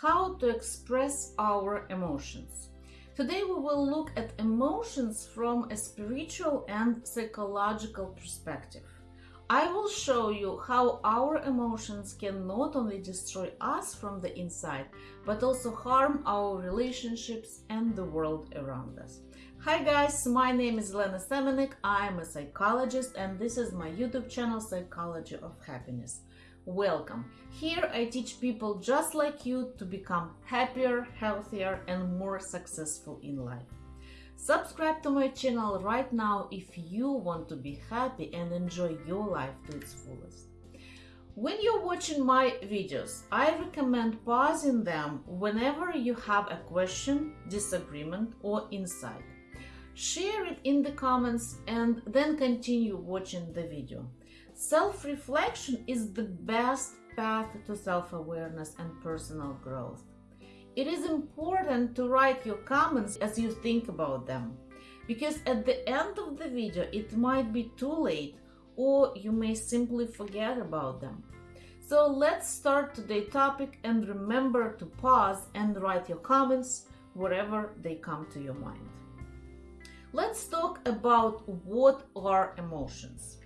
how to express our emotions. Today we will look at emotions from a spiritual and psychological perspective. I will show you how our emotions can not only destroy us from the inside, but also harm our relationships and the world around us. Hi guys, my name is Lena Semenik, I am a psychologist and this is my YouTube channel Psychology of Happiness. Welcome. Here I teach people just like you to become happier, healthier and more successful in life. Subscribe to my channel right now if you want to be happy and enjoy your life to its fullest. When you're watching my videos, I recommend pausing them whenever you have a question, disagreement or insight. Share it in the comments and then continue watching the video. Self-reflection is the best path to self-awareness and personal growth. It is important to write your comments as you think about them, because at the end of the video it might be too late or you may simply forget about them. So let's start today's topic and remember to pause and write your comments wherever they come to your mind. Let's talk about what are emotions.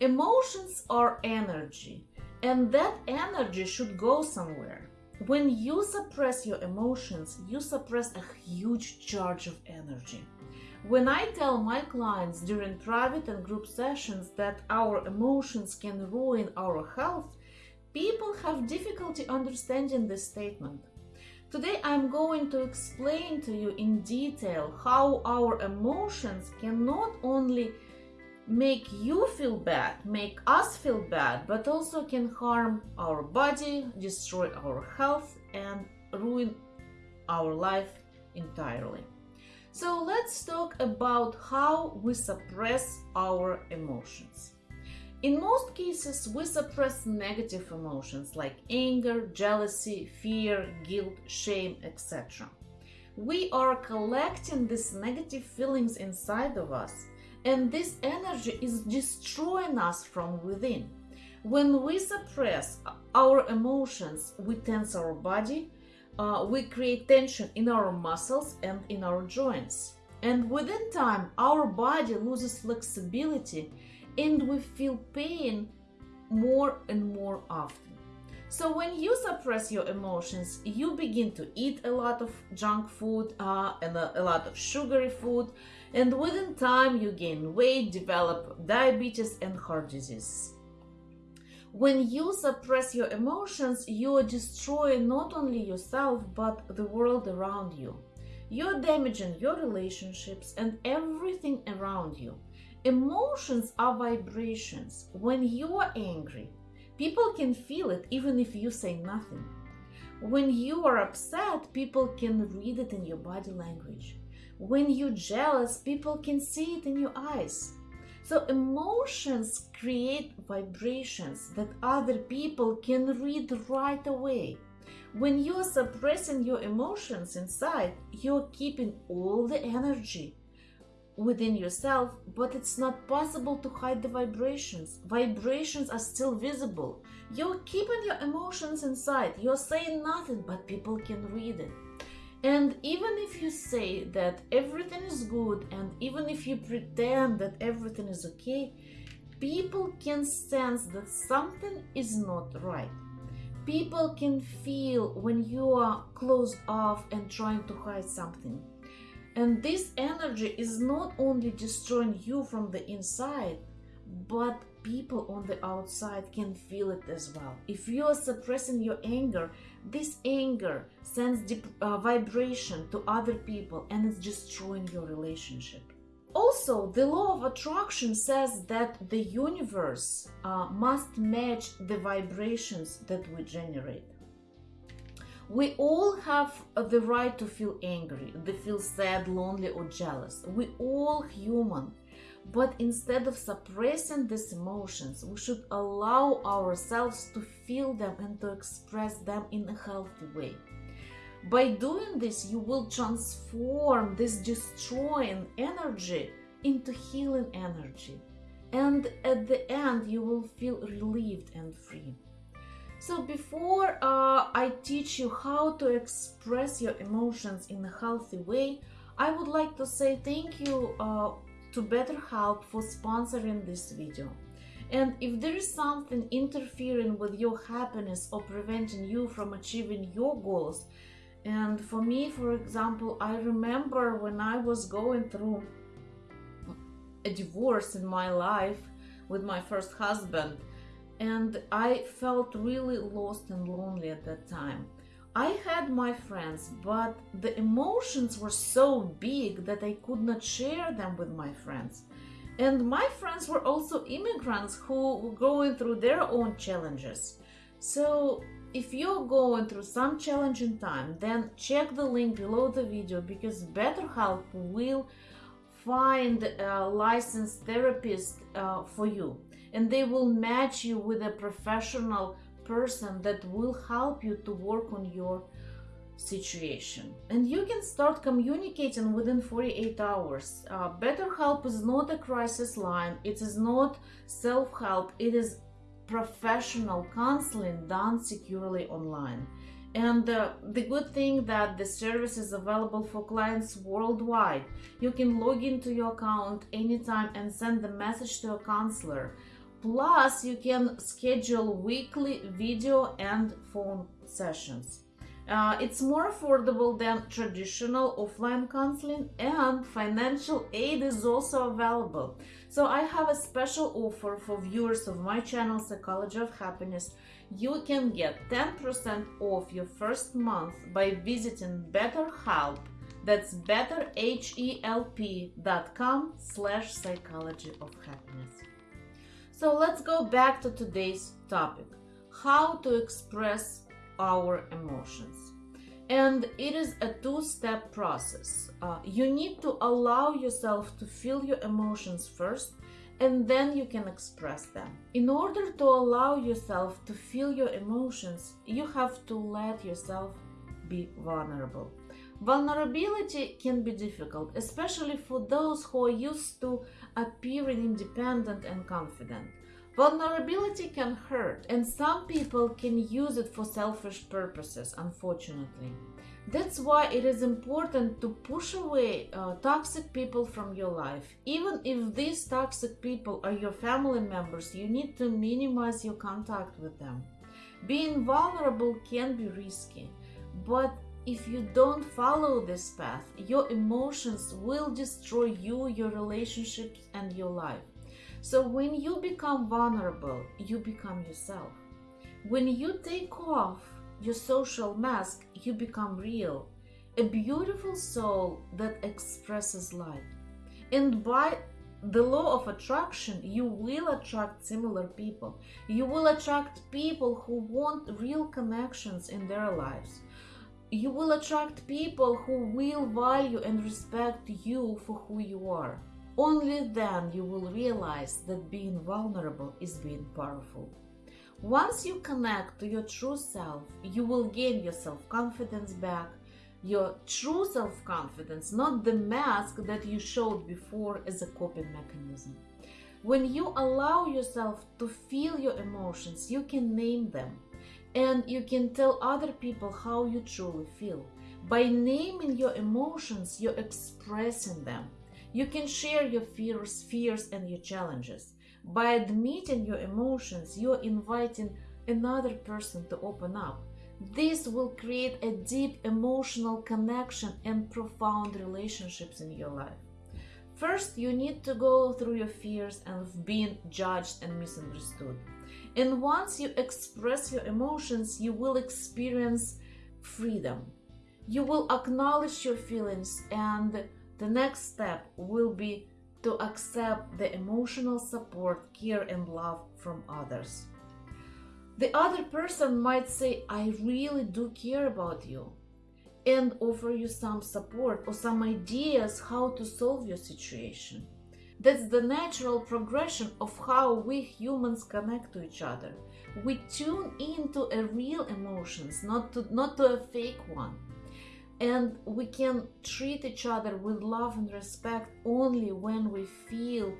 Emotions are energy, and that energy should go somewhere. When you suppress your emotions, you suppress a huge charge of energy. When I tell my clients during private and group sessions that our emotions can ruin our health, people have difficulty understanding this statement. Today I'm going to explain to you in detail how our emotions can not only make you feel bad, make us feel bad, but also can harm our body, destroy our health, and ruin our life entirely. So let's talk about how we suppress our emotions. In most cases, we suppress negative emotions like anger, jealousy, fear, guilt, shame, etc. We are collecting these negative feelings inside of us and this energy is destroying us from within. When we suppress our emotions, we tense our body, uh, we create tension in our muscles and in our joints. And within time, our body loses flexibility and we feel pain more and more often. So when you suppress your emotions, you begin to eat a lot of junk food uh, and a, a lot of sugary food, and within time you gain weight, develop diabetes and heart disease. When you suppress your emotions, you are destroying not only yourself, but the world around you. You're damaging your relationships and everything around you. Emotions are vibrations. When you are angry, People can feel it even if you say nothing. When you are upset, people can read it in your body language. When you're jealous, people can see it in your eyes. So emotions create vibrations that other people can read right away. When you're suppressing your emotions inside, you're keeping all the energy within yourself, but it's not possible to hide the vibrations. Vibrations are still visible. You're keeping your emotions inside. You're saying nothing, but people can read it. And even if you say that everything is good, and even if you pretend that everything is okay, people can sense that something is not right. People can feel when you are closed off and trying to hide something and this energy is not only destroying you from the inside, but people on the outside can feel it as well. If you are suppressing your anger, this anger sends deep, uh, vibration to other people and it's destroying your relationship. Also, the law of attraction says that the universe uh, must match the vibrations that we generate. We all have the right to feel angry, to feel sad, lonely or jealous. We all human. But instead of suppressing these emotions, we should allow ourselves to feel them and to express them in a healthy way. By doing this, you will transform this destroying energy into healing energy. And at the end, you will feel relieved and free. So before uh, I teach you how to express your emotions in a healthy way, I would like to say thank you uh, to BetterHelp for sponsoring this video. And if there is something interfering with your happiness or preventing you from achieving your goals, and for me, for example, I remember when I was going through a divorce in my life with my first husband, and I felt really lost and lonely at that time. I had my friends, but the emotions were so big that I could not share them with my friends. And my friends were also immigrants who were going through their own challenges. So if you're going through some challenging time, then check the link below the video because BetterHelp will find a licensed therapist uh, for you and they will match you with a professional person that will help you to work on your situation. And you can start communicating within 48 hours. Uh, betterhelp is not a crisis line. It is not self-help. It is professional counseling done securely online. And uh, the good thing that the service is available for clients worldwide. You can log into your account anytime and send a message to a counselor Plus, you can schedule weekly video and phone sessions. Uh, it's more affordable than traditional offline counseling and financial aid is also available. So I have a special offer for viewers of my channel Psychology of Happiness. You can get 10% off your first month by visiting BetterHelp. That's betterhelp.com slash psychology of happiness. So let's go back to today's topic how to express our emotions. And it is a two step process. Uh, you need to allow yourself to feel your emotions first, and then you can express them. In order to allow yourself to feel your emotions, you have to let yourself be vulnerable. Vulnerability can be difficult, especially for those who are used to appearing independent and confident. Vulnerability can hurt, and some people can use it for selfish purposes, unfortunately. That's why it is important to push away uh, toxic people from your life. Even if these toxic people are your family members, you need to minimize your contact with them. Being vulnerable can be risky, but if you don't follow this path, your emotions will destroy you, your relationships, and your life. So when you become vulnerable, you become yourself. When you take off your social mask, you become real, a beautiful soul that expresses light. And by the law of attraction, you will attract similar people. You will attract people who want real connections in their lives you will attract people who will value and respect you for who you are. Only then you will realize that being vulnerable is being powerful. Once you connect to your true self, you will gain your self confidence back, your true self confidence, not the mask that you showed before as a coping mechanism. When you allow yourself to feel your emotions, you can name them and you can tell other people how you truly feel. By naming your emotions, you're expressing them. You can share your fears, fears and your challenges. By admitting your emotions, you're inviting another person to open up. This will create a deep emotional connection and profound relationships in your life. First, you need to go through your fears of being judged and misunderstood. And once you express your emotions, you will experience freedom. You will acknowledge your feelings, and the next step will be to accept the emotional support, care, and love from others. The other person might say, I really do care about you, and offer you some support or some ideas how to solve your situation. That's the natural progression of how we humans connect to each other. We tune into a real emotions, not to not to a fake one. And we can treat each other with love and respect only when we feel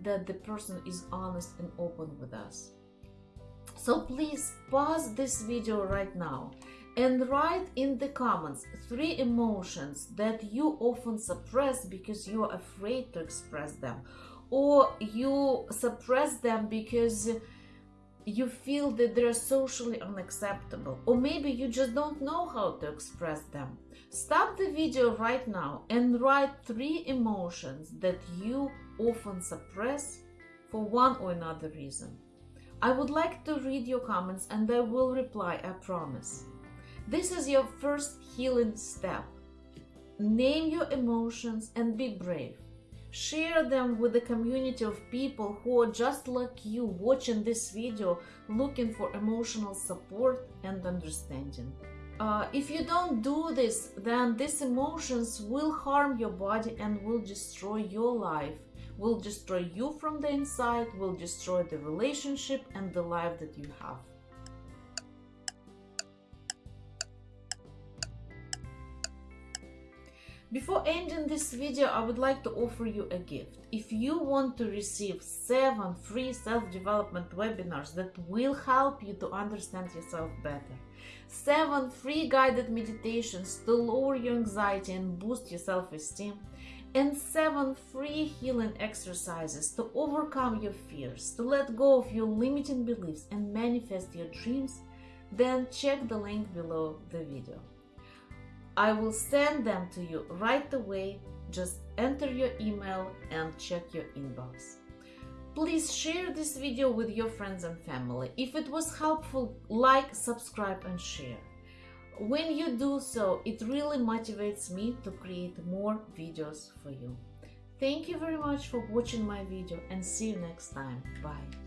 that the person is honest and open with us. So please pause this video right now and write in the comments three emotions that you often suppress because you are afraid to express them or you suppress them because you feel that they're socially unacceptable or maybe you just don't know how to express them. Stop the video right now and write three emotions that you often suppress for one or another reason. I would like to read your comments and i will reply i promise this is your first healing step name your emotions and be brave Share them with a community of people who are just like you watching this video looking for emotional support and understanding. Uh, if you don't do this, then these emotions will harm your body and will destroy your life, will destroy you from the inside, will destroy the relationship and the life that you have. Before ending this video, I would like to offer you a gift. If you want to receive 7 free self-development webinars that will help you to understand yourself better, 7 free guided meditations to lower your anxiety and boost your self-esteem, and 7 free healing exercises to overcome your fears, to let go of your limiting beliefs and manifest your dreams, then check the link below the video. I will send them to you right away. Just enter your email and check your inbox. Please share this video with your friends and family. If it was helpful, like, subscribe and share. When you do so, it really motivates me to create more videos for you. Thank you very much for watching my video and see you next time. Bye.